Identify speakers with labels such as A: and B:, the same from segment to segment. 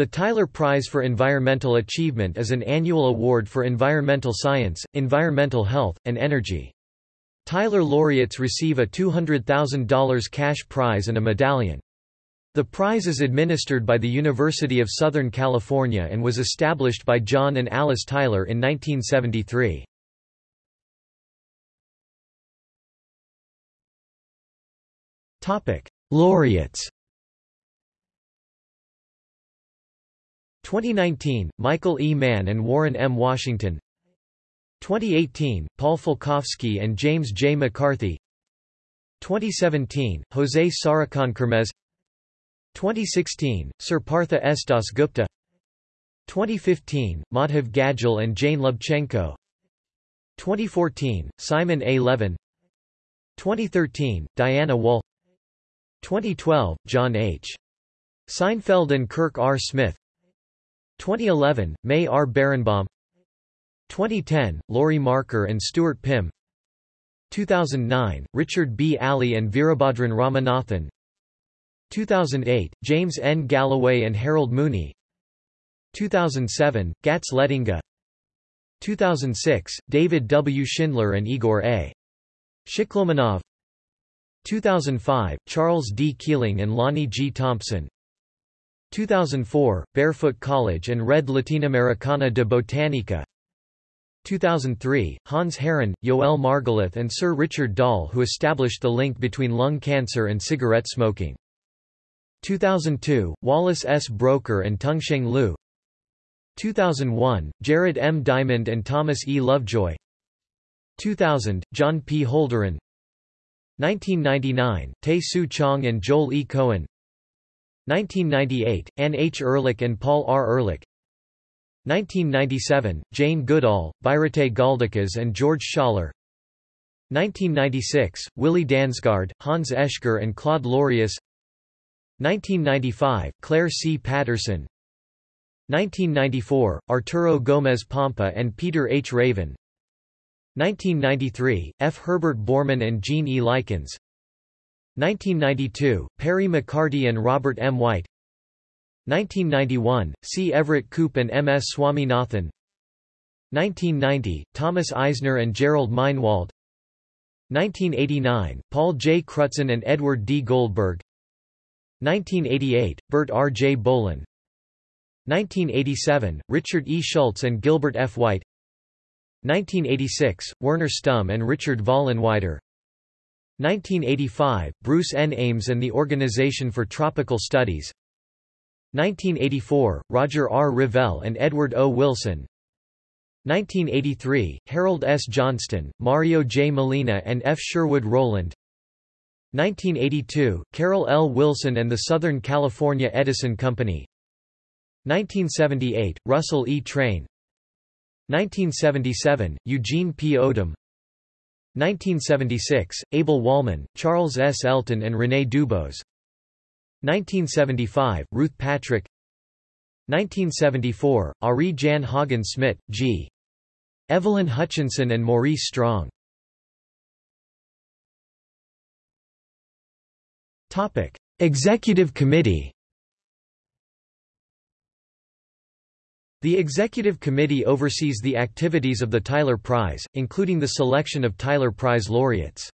A: The Tyler Prize for Environmental Achievement is an annual award for environmental science, environmental health, and energy. Tyler laureates receive a $200,000 cash prize and a medallion. The prize is administered by the University of Southern California and was established by John and Alice Tyler in 1973. Laureates 2019, Michael E. Mann and Warren M. Washington 2018, Paul Falkowski and James J. McCarthy 2017, Jose Sarukhan Kermez 2016, Sir Partha S. Dasgupta 2015, Madhav Gadgil and Jane Lubchenco 2014, Simon A. Levin 2013, Diana Wall 2012, John H. Seinfeld and Kirk R. Smith 2011, May R. Berenbaum 2010, Laurie Marker and Stuart Pimm 2009, Richard B. Alley and Veerabhadran Ramanathan 2008, James N. Galloway and Harold Mooney 2007, Gatze Lettinga 2006, David W. Schindler and Igor A. Shiklomanov 2005, Charles D. Keeling and Lonnie G. Thompson 2004, Barefoot College and Red Latinoamericana de Botanica 2003, Hans Herren, Yoel Margalith and Sir Richard Doll who established the link between lung cancer and cigarette smoking. 2002, Wallace S. Broecker and Tungsheng Liu 2001, Jared M. Diamond and Thomas E. Lovejoy 2000, John P. Holdren 1999, Tae Soo Chong and Joel E. Cohen 1998, Anne H. Ehrlich and Paul R. Ehrlich 1997, Jane Goodall, Birute Galdikas and George Schaller 1996, Willi Dansgaard, Hans Oeschger and Claude Lorius 1995, Clair C. Patterson 1994, Arturo Gomez Pompa and Peter H. Raven 1993, F. Herbert Bormann and Gene E. Likens 1992, Perry McCarty and Robert M. White 1991, C. Everett Koop and M. S. Swaminathan 1990, Thomas Eisner and Jerrold Meinwald 1989, Paul J. Crutzen and Edward D. Goldberg 1988, Bert R. J. Bolin 1987, Richard E. Schultes and Gilbert F. White 1986, Werner Stumm and Richard Vollenweider 1985, Bruce N. Ames and the Organization for Tropical Studies 1984, Roger R. Revelle and Edward O. Wilson 1983, Harold S. Johnston, Mario J. Molina and F. Sherwood Rowland 1982, Carroll L. Wilson and the Southern California Edison Company 1978, Russell E. Train 1977, Eugene P. Odum 1976, Abel Wolman, Charles S. Elton and René Dubos 1975, Ruth Patrick 1974, Arie Jan Haagen-Smit, G. Evelyn Hutchinson and Maurice Strong Executive Committee The Executive Committee oversees the activities of the Tyler Prize, including the selection of Tyler Prize laureates.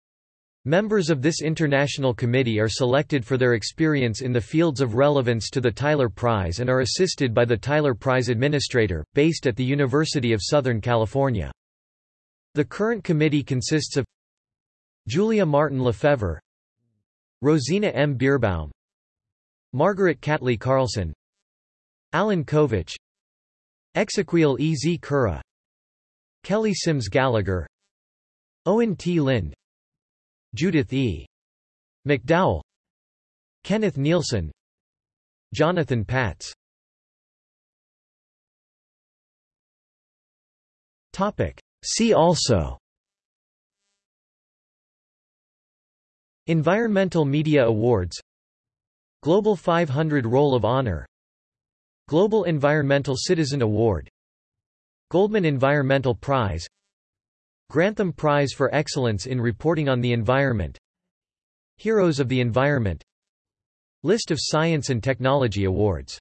A: Members of this international committee are selected for their experience in the fields of relevance to the Tyler Prize and are assisted by the Tyler Prize Administrator, based at the University of Southern California. The current committee consists of Julia Marton-Lefevre Rosina M. Bierbaum Margaret Catley Carlson Alan Kovach Exequiel E. Z. Cura Kelly Sims Gallagher Owen T. Lind Judith E. McDowell Kenneth Nealson Jonathan Patz See also Environmental Media Awards Global 500 Roll of Honor Global Environmental Citizen Award Goldman Environmental Prize Grantham Prize for Excellence in Reporting on the Environment Heroes of the Environment List of Science and Technology Awards